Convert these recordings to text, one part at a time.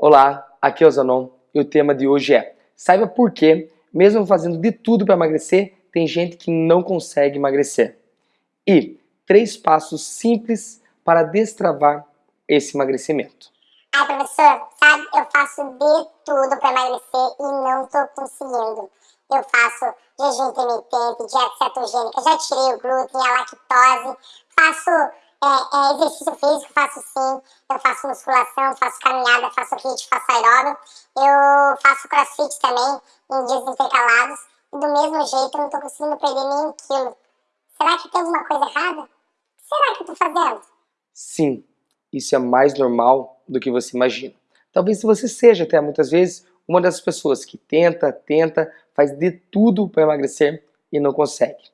Olá, aqui é o Zanon e o tema de hoje é Saiba por que, mesmo fazendo de tudo para emagrecer, tem gente que não consegue emagrecer. E três passos simples para destravar esse emagrecimento. Ai, professor, sabe, eu faço de tudo para emagrecer e não estou conseguindo. Eu faço jejum intermitente, dieta cetogênica, já tirei o glúten, a lactose, faço é, é, exercício físico, faço sim. Eu faço musculação, faço caminhada, faço HIIT, faço aeróbio. Eu faço crossfit também, em dias intercalados. E do mesmo jeito eu não estou conseguindo perder nem um quilo. Será que tem alguma coisa errada? O que será que eu estou fazendo? Sim, isso é mais normal do que você imagina. Talvez você seja até muitas vezes uma das pessoas que tenta, tenta, faz de tudo para emagrecer e não consegue.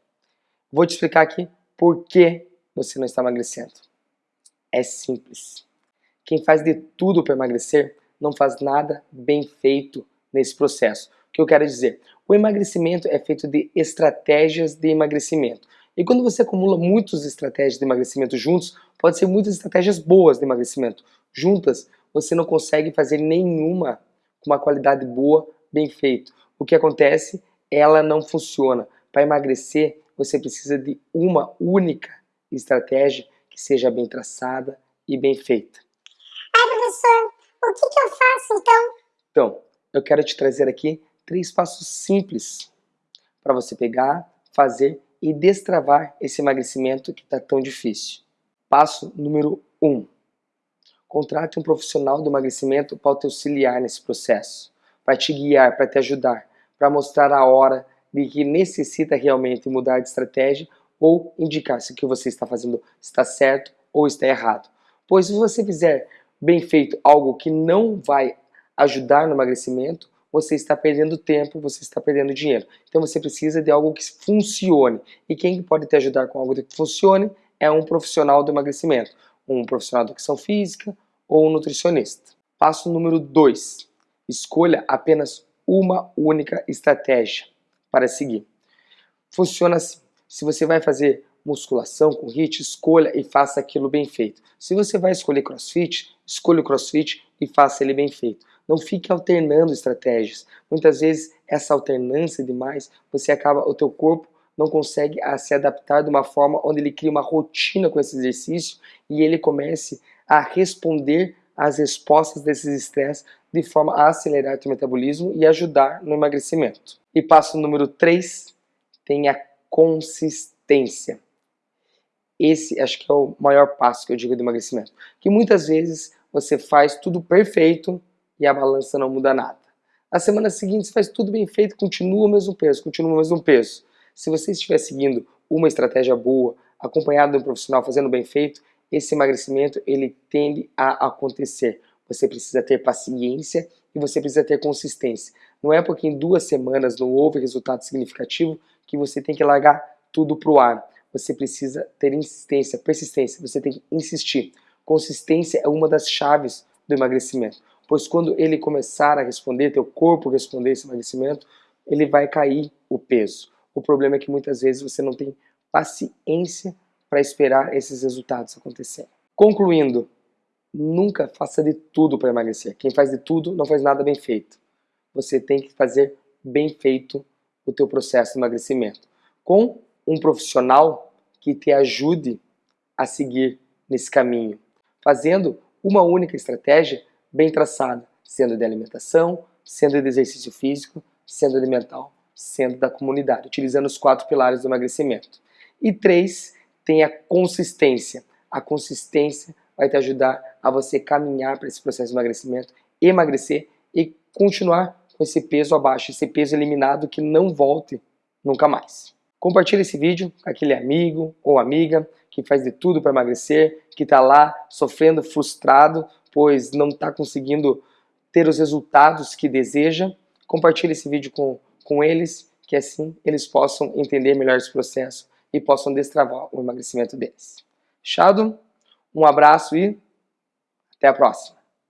Vou te explicar aqui por que você não está emagrecendo. É simples. Quem faz de tudo para emagrecer não faz nada bem feito nesse processo. O que eu quero dizer? O emagrecimento é feito de estratégias de emagrecimento. E quando você acumula muitas estratégias de emagrecimento juntos, pode ser muitas estratégias boas de emagrecimento. Juntas, você não consegue fazer nenhuma com uma qualidade boa, bem feito. O que acontece? Ela não funciona. Para emagrecer, você precisa de uma única estratégia que seja bem traçada e bem feita. Ai, professor, o que, que eu faço então? Então, eu quero te trazer aqui três passos simples para você pegar, fazer e destravar esse emagrecimento que está tão difícil. Passo número 1. Um, contrate um profissional do emagrecimento para te auxiliar nesse processo, para te guiar, para te ajudar, para mostrar a hora de que necessita realmente mudar de estratégia ou indicar se o que você está fazendo está certo ou está errado. Pois se você fizer bem feito algo que não vai ajudar no emagrecimento, você está perdendo tempo, você está perdendo dinheiro. Então você precisa de algo que funcione. E quem pode te ajudar com algo que funcione é um profissional do emagrecimento, um profissional de educação física ou um nutricionista. Passo número 2. Escolha apenas uma única estratégia para seguir. Funciona assim. Se você vai fazer musculação com HIIT, escolha e faça aquilo bem feito. Se você vai escolher CrossFit, escolha o CrossFit e faça ele bem feito. Não fique alternando estratégias. Muitas vezes essa alternância demais, você acaba, o teu corpo não consegue a se adaptar de uma forma onde ele cria uma rotina com esse exercício e ele comece a responder às respostas desses estresses de forma a acelerar o teu metabolismo e ajudar no emagrecimento. E passo número 3, tenha consistência. Esse acho que é o maior passo que eu digo do emagrecimento. Que muitas vezes você faz tudo perfeito e a balança não muda nada. Na semana seguinte você faz tudo bem feito, continua o mesmo peso, continua o mesmo peso. Se você estiver seguindo uma estratégia boa, acompanhado de um profissional fazendo bem feito, esse emagrecimento ele tende a acontecer. Você precisa ter paciência e você precisa ter consistência. Não é porque em duas semanas não houve resultado significativo que você tem que largar tudo para o ar. Você precisa ter insistência, persistência, você tem que insistir. Consistência é uma das chaves do emagrecimento, pois quando ele começar a responder, teu corpo responder esse emagrecimento, ele vai cair o peso. O problema é que muitas vezes você não tem paciência para esperar esses resultados acontecerem. Concluindo, nunca faça de tudo para emagrecer. Quem faz de tudo não faz nada bem feito. Você tem que fazer bem feito o teu processo de emagrecimento, com um profissional que te ajude a seguir nesse caminho, fazendo uma única estratégia bem traçada, sendo de alimentação, sendo de exercício físico, sendo de mental, sendo da comunidade, utilizando os quatro pilares do emagrecimento. E três, tem a consistência. A consistência vai te ajudar a você caminhar para esse processo de emagrecimento, emagrecer e continuar com esse peso abaixo, esse peso eliminado que não volte nunca mais. Compartilhe esse vídeo com aquele amigo ou amiga que faz de tudo para emagrecer, que está lá sofrendo, frustrado, pois não está conseguindo ter os resultados que deseja. Compartilhe esse vídeo com, com eles, que assim eles possam entender melhor esse processo e possam destravar o emagrecimento deles. Fechado? Um abraço e até a próxima.